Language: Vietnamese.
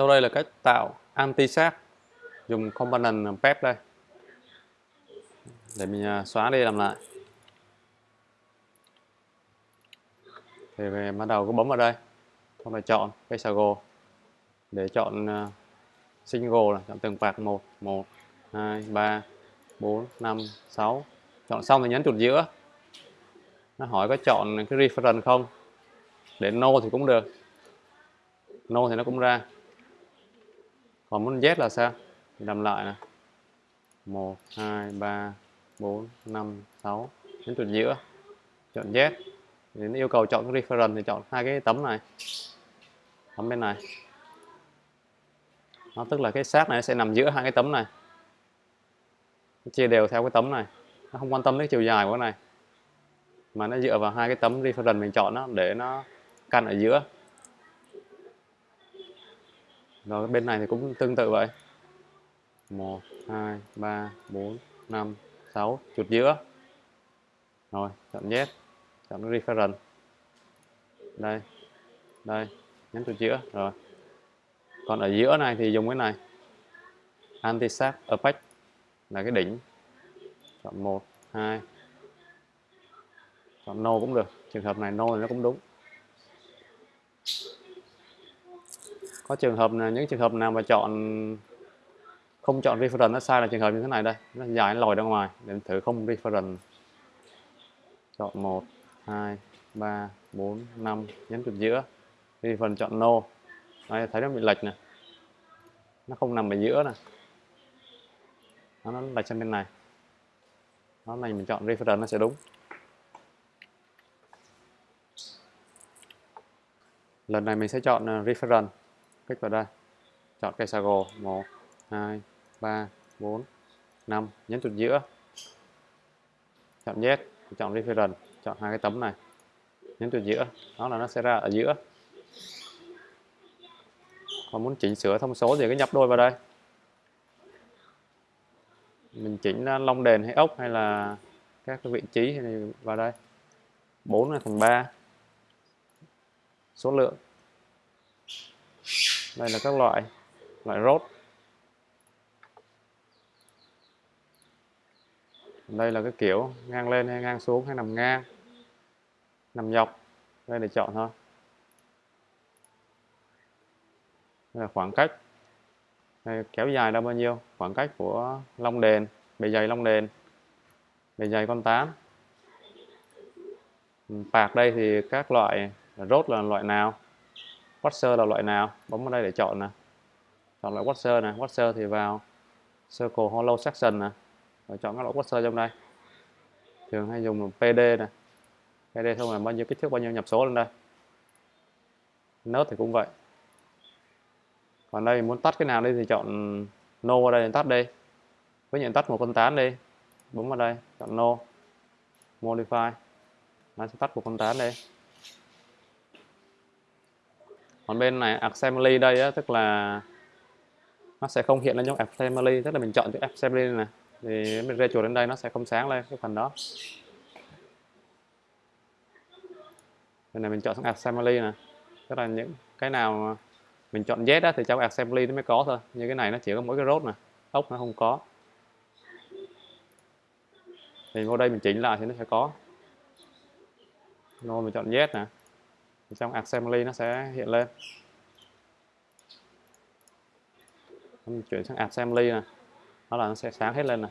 Sau đây là cách tạo anti sát dùng component PEP đây. Để mình à, xóa đi làm lại. Thì về bắt đầu cứ bấm vào đây. Xong rồi chọn cái sago để chọn à, single là chọn từng phạt 1 1 2 3 4 5 6. Chọn xong thì nhấn chuột giữa. Nó hỏi có chọn cái reference không? Để no thì cũng được. No thì nó cũng ra còn muốn Z là sao? Thì làm lại nè 1 2 3 4 5 6 đến chuột giữa. Chọn Z. Đến yêu cầu chọn cái reference thì chọn hai cái tấm này. Tấm bên này. Nó tức là cái xác này sẽ nằm giữa hai cái tấm này. Nó chia đều theo cái tấm này. Nó không quan tâm đến chiều dài của cái này. Mà nó dựa vào hai cái tấm reference mình chọn đó để nó căn ở giữa rồi, bên này thì cũng tương tự vậy. 1 2 3 4 5 6 chuột giữa rồi, chọn Z chọn reference. Đây đây nhấn chuột giữa rồi. Còn ở giữa này thì dùng cái này. Anti sap opaque là cái đỉnh. Chọn 1 2 chọn no cũng được. Trường hợp này no thì nó cũng đúng. Có trường hợp là những trường hợp nào mà chọn không chọn reference nó sai là trường hợp như thế này đây. Nó dài nó lòi ra ngoài. Để thử không reference. Chọn 1 2 3 4 5 nhấn chuột giữa. Phần chọn no. Đây thấy nó bị lệch nè. Nó không nằm ở giữa nè. Nó, nó lệch sang bên này. Nó này mình chọn reference nó sẽ đúng. Lần này mình sẽ chọn ờ, reference click vào đây. Chọn cây sago 1 2 3 4 5 nhấn chuột giữa. Chọn Z, chọn reference. Chọn hai cái tấm này. Nhấn chuột giữa. Đó là nó sẽ ra ở giữa. Còn muốn chỉnh sửa thông số thì cứ nhập đôi vào đây. Mình chỉnh à, long đền hay ốc hay là các cái vị trí thì vào đây. 4 là thành 3 số lượng đây là các loại loại rốt. Đây là cái kiểu ngang lên hay ngang xuống hay nằm ngang nằm dọc. Đây để chọn thôi. Đây là khoảng cách. Đây, kéo dài ra bao nhiêu? Khoảng cách của long đền bề dày long đền bề dày con tán bạc đây thì các loại rốt là loại nào? Washer là loại nào? Bấm vào đây để chọn nè. Chọn loại Washer nè. Washer thì vào Circle Hollow Section nè. Rồi chọn các loại Washer trong đây. Thường hay dùng PD nè. PD xong là bao nhiêu kích thước, bao nhiêu nhập số lên đây. Nớt thì cũng vậy. Còn đây, muốn tắt cái nào đi thì chọn no vào đây để tắt đi. Với nhận tắt một con tán đi, bấm vào đây, chọn no. Modify. Nó sẽ tắt một con tán đi còn bên này assembly đây á, tức là nó sẽ không hiện lên trong assembly tức là mình chọn chữ assembly này thì mình rê chuột đến đây nó sẽ không sáng lên cái phần đó. Bên này mình chọn sang assembly nè. Tức là những cái nào mình chọn Z á, thì trong assembly nó mới có thôi. Như cái này nó chỉ có mỗi cái rốt nè. Ốc nó không có. Thì vô đây mình chỉnh lại thì nó sẽ có. Rồi mình chọn Z nè trong assembly nó sẽ hiện lên. Mình chuyển sang assembly này đó là nó sẽ sáng hết lên này